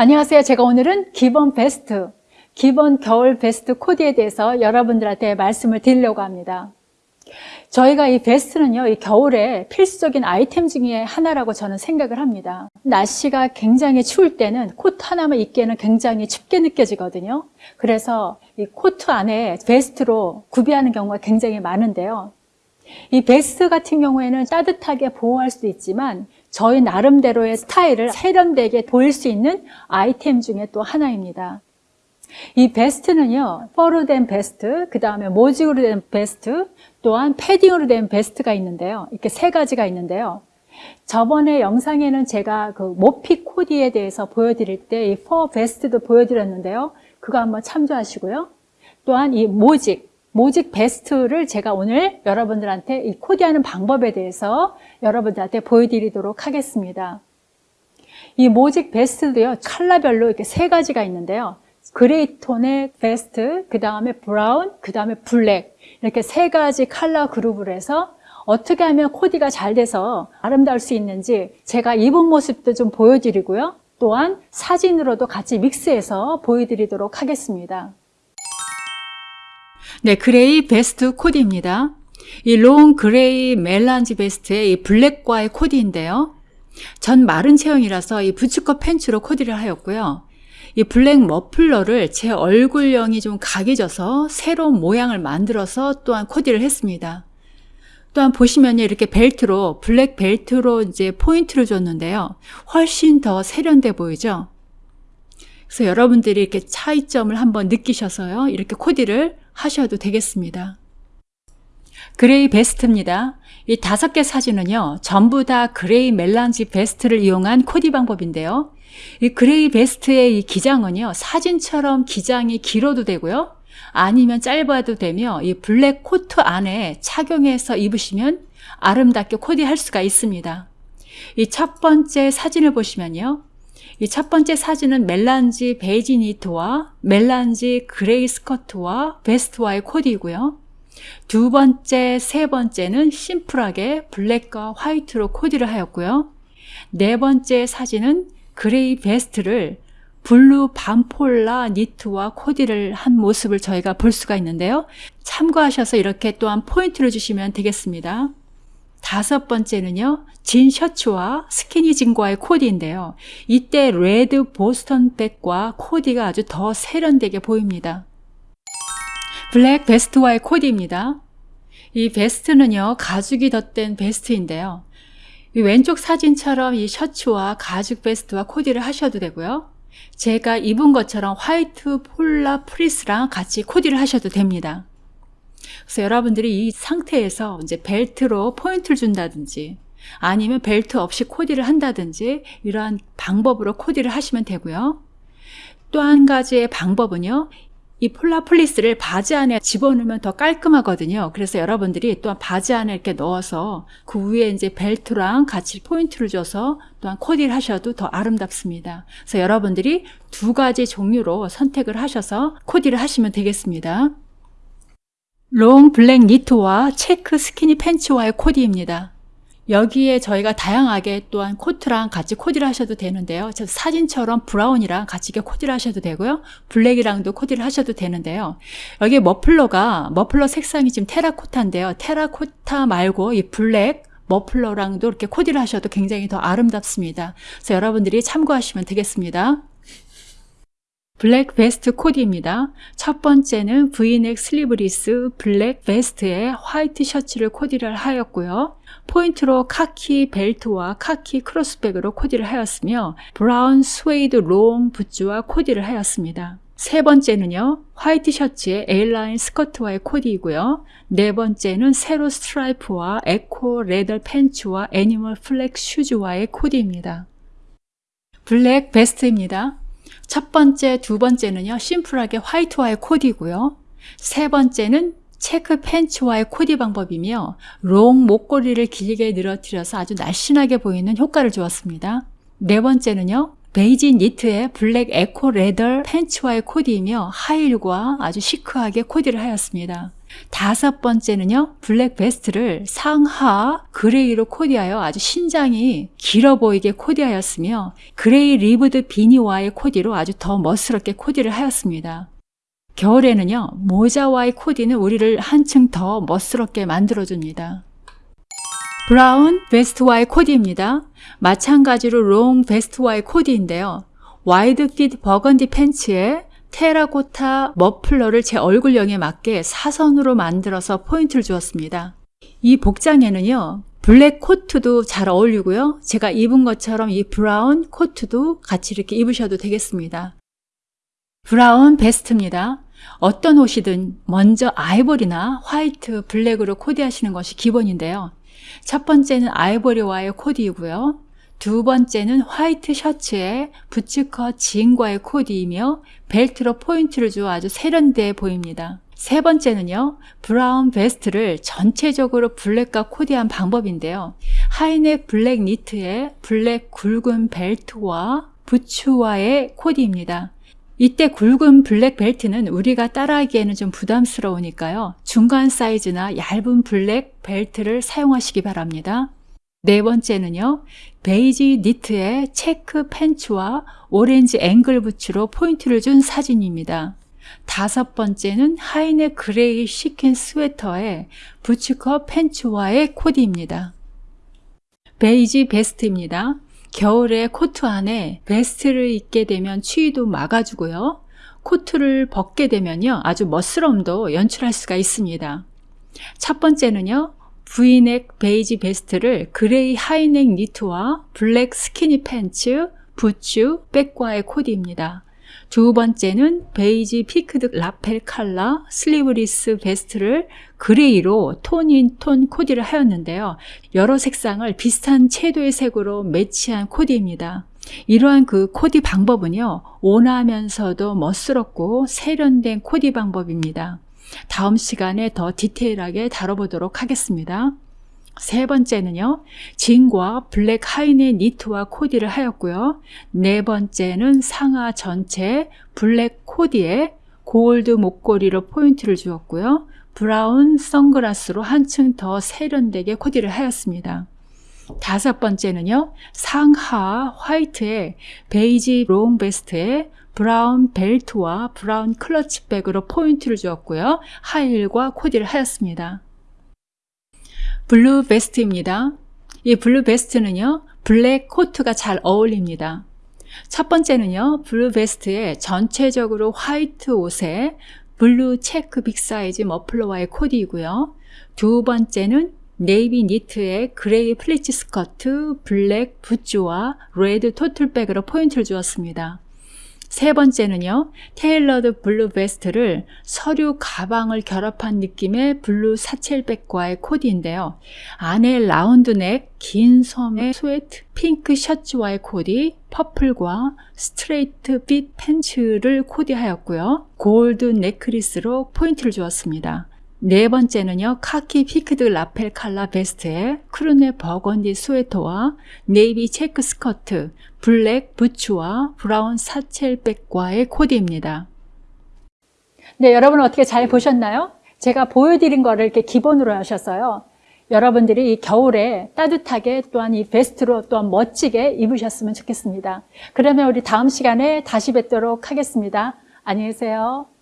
안녕하세요. 제가 오늘은 기본 베스트, 기본 겨울 베스트 코디에 대해서 여러분들한테 말씀을 드리려고 합니다. 저희가 이 베스트는요, 이 겨울에 필수적인 아이템 중에 하나라고 저는 생각을 합니다. 날씨가 굉장히 추울 때는 코트 하나만 입기에는 굉장히 춥게 느껴지거든요. 그래서 이 코트 안에 베스트로 구비하는 경우가 굉장히 많은데요. 이 베스트 같은 경우에는 따뜻하게 보호할 수도 있지만 저희 나름대로의 스타일을 세련되게 보일 수 있는 아이템 중에 또 하나입니다. 이 베스트는요, fur로 된 베스트, 그 다음에 모직으로 된 베스트, 또한 패딩으로 된 베스트가 있는데요. 이렇게 세 가지가 있는데요. 저번에 영상에는 제가 그 모피 코디에 대해서 보여드릴 때 이 fur 베스트도 보여드렸는데요. 그거 한번 참조하시고요. 또한 이 모직, 모직 베스트를 제가 오늘 여러분들한테 이 코디하는 방법에 대해서 여러분들한테 보여드리도록 하겠습니다. 이 모직 베스트도요, 컬러별로 이렇게 세 가지가 있는데요. gray 톤의 베스트, 그 다음에 brown, 그 다음에 black 이렇게 세 가지 컬러 그룹을 해서 어떻게 하면 코디가 잘 돼서 아름다울 수 있는지 제가 입은 모습도 좀 보여드리고요. 또한 사진으로도 같이 믹스해서 보여드리도록 하겠습니다. 네, gray 베스트 코디입니다. 이 long gray melange 베스트의 이 black과의 코디인데요. 전 마른 체형이라서 이 부츠컷 팬츠로 코디를 하였고요. 이 블랙 머플러를 제 얼굴형이 좀 각져서 새로운 모양을 만들어서 또한 코디를 했습니다. 또한 보시면 이렇게 벨트로 블랙 벨트로 이제 포인트를 줬는데요. 훨씬 더 세련돼 보이죠? 그래서 여러분들이 이렇게 차이점을 한번 느끼셔서요. 이렇게 코디를 하셔도 되겠습니다. 그레이 베스트입니다. 이 다섯 개 사진은요. 전부 다 그레이 멜란지 베스트를 이용한 코디 방법인데요. 이 그레이 베스트의 이 기장은요. 사진처럼 기장이 길어도 되고요. 아니면 짧아도 되며 이 블랙 코트 안에 착용해서 입으시면 아름답게 코디할 수가 있습니다. 이 첫 번째 사진을 보시면요. 이 첫 번째 사진은 멜란지 베이지 니트와 멜란지 그레이 스커트와 베스트와의 코디이고요. 두 번째, 세 번째는 심플하게 블랙과 화이트로 코디를 하였고요. 네 번째 사진은 그레이 베스트를 블루 반폴라 니트와 코디를 한 모습을 저희가 볼 수가 있는데요. 참고하셔서 이렇게 또한 포인트를 주시면 되겠습니다. 다섯 번째는요. 진 셔츠와 스키니진과의 코디인데요. 이때 레드 보스턴 백과 코디가 아주 더 세련되게 보입니다. 블랙 베스트와의 코디입니다. 이 베스트는요. 가죽이 덧댄 베스트인데요. 왼쪽 사진처럼 이 셔츠와 가죽 베스트와 코디를 하셔도 되고요. 제가 입은 것처럼 화이트 폴라 플리스랑 같이 코디를 하셔도 됩니다. 그래서 여러분들이 이 상태에서 이제 벨트로 포인트를 준다든지 아니면 벨트 없이 코디를 한다든지 이러한 방법으로 코디를 하시면 되고요. 또 한 가지의 방법은요. 이 폴라플리스를 바지 안에 집어넣으면 더 깔끔하거든요. 그래서 여러분들이 또한 바지 안에 이렇게 넣어서 그 위에 이제 벨트랑 같이 포인트를 줘서 또한 코디를 하셔도 더 아름답습니다. 그래서 여러분들이 두 가지 종류로 선택을 하셔서 코디를 하시면 되겠습니다. 롱 블랙 니트와 체크 스키니 팬츠와의 코디입니다. 여기에 저희가 다양하게 또한 코트랑 같이 코디를 하셔도 되는데요. 사진처럼 브라운이랑 같이 코디를 하셔도 되고요. 블랙이랑도 코디를 하셔도 되는데요. 여기 머플러가 머플러 색상이 지금 테라코타인데요. 테라코타 말고 이 블랙 머플러랑도 이렇게 코디를 하셔도 굉장히 더 아름답습니다. 그래서 여러분들이 참고하시면 되겠습니다. 블랙 베스트 코디입니다. 첫 번째는 브이넥 슬리브리스 블랙 베스트에 화이트 셔츠를 코디를 하였고요. 포인트로 카키 벨트와 카키 크로스백으로 코디를 하였으며 브라운 스웨이드 롱 부츠와 코디를 하였습니다. 세 번째는요. 화이트 셔츠에 에일라인 스커트와의 코디이고요. 네 번째는 세로 스트라이프와 eco leather 팬츠와 animal flat 슈즈와의 코디입니다. 블랙 베스트입니다. 첫 번째, 두 번째는요. 심플하게 화이트와의 코디고요. 세 번째는 체크 팬츠와의 코디 방법이며 롱 목걸이를 길게 늘어뜨려서 아주 날씬하게 보이는 효과를 주었습니다. 네 번째는요. 베이지 니트의 블랙 eco leather 팬츠와의 코디이며 하이힐과 아주 시크하게 코디를 하였습니다. 다섯 번째는요, 블랙 베스트를 상하 그레이로 코디하여 아주 신장이 길어 보이게 코디하였으며, 그레이 ribbed 비니와의 코디로 아주 더 멋스럽게 코디를 하였습니다. 겨울에는요, 모자와의 코디는 우리를 한층 더 멋스럽게 만들어줍니다. 브라운 베스트와의 코디입니다. 마찬가지로 롱 베스트와의 코디인데요. wide fit 버건디 팬츠에 테라코타 머플러를 제 얼굴형에 맞게 사선으로 만들어서 포인트를 주었습니다. 이 복장에는요, 블랙 코트도 잘 어울리고요. 제가 입은 것처럼 이 브라운 코트도 같이 이렇게 입으셔도 되겠습니다. 브라운 베스트입니다. 어떤 옷이든 먼저 아이보리나 화이트, 블랙으로 코디하시는 것이 기본인데요. 첫 번째는 아이보리와의 코디이고요. 두 번째는 화이트 셔츠에 부츠컷 진과의 코디이며 벨트로 포인트를 주어 아주 세련돼 보입니다. 세 번째는요, 브라운 베스트를 전체적으로 블랙과 코디한 방법인데요. 하이넥 블랙 니트에 블랙 굵은 벨트와 부츠와의 코디입니다. 이때 굵은 블랙 벨트는 우리가 따라하기에는 좀 부담스러우니까요. 중간 사이즈나 얇은 블랙 벨트를 사용하시기 바랍니다. 네 번째는요, 베이지 니트에 체크 팬츠와 오렌지 앵클 부츠로 포인트를 준 사진입니다. 다섯 번째는 하이넥 그레이 sequin 스웨터에 부츠컷 팬츠와의 코디입니다. 베이지 베스트입니다. 겨울에 코트 안에 베스트를 입게 되면 추위도 막아주고요. 코트를 벗게 되면요. 아주 멋스러움도 연출할 수가 있습니다. 첫 번째는요. V넥 베이지 베스트를 그레이 하이넥 니트와 블랙 스키니 팬츠, 부츠, 백과의 코디입니다. 두 번째는 베이지 peaked lapel 칼라 슬리브리스 베스트를 그레이로 tone in tone 코디를 하였는데요. 여러 색상을 비슷한 채도의 색으로 매치한 코디입니다. 이러한 그 코디 방법은요. 온화하면서도 멋스럽고 세련된 코디 방법입니다. 다음 시간에 더 디테일하게 다뤄보도록 하겠습니다. 세 번째는요, 진과 블랙 high neck 니트와 코디를 하였고요. 네 번째는 상하 전체 블랙 코디에 골드 목걸이로 포인트를 주었고요. 브라운 선글라스로 한층 더 세련되게 코디를 하였습니다. 다섯 번째는요, 상하 화이트에 베이지 long 베스트에 브라운 벨트와 브라운 클러치백으로 포인트를 주었고요. 하이힐과 코디를 하였습니다. 블루 베스트입니다. 이 블루 베스트는요, 블랙 코트가 잘 어울립니다. 첫 번째는요, 블루 베스트에 전체적으로 화이트 옷에 블루 체크 big 사이즈 머플러와의 코디이고요. 두 번째는 네이비 니트에 그레이 플리츠 스커트, 블랙 부츠와 레드 tote bag으로 포인트를 주었습니다. 세 번째는요, tailored 블루 베스트를 서류 가방을 결합한 느낌의 블루 satchel bag과의 코디인데요. 안에 라운드넥, 긴 소매 스웨터, 핑크 셔츠와의 코디, 퍼플과 straight fit 팬츠를 코디하였고요. 골드 necklace로 포인트를 주었습니다. 네 번째는요, 카키 peaked lapel 칼라 베스트에 crew neck 버건디 스웨터와 네이비 체크 스커트, 블랙 부츠와 브라운 satchel bag과의 코디입니다. 네, 여러분 어떻게 잘 보셨나요? 제가 보여드린 거를 이렇게 기본으로 하셨어요. 여러분들이 이 겨울에 따뜻하게 또한 이 베스트로 또한 멋지게 입으셨으면 좋겠습니다. 그러면 우리 다음 시간에 다시 뵙도록 하겠습니다. 안녕히 계세요.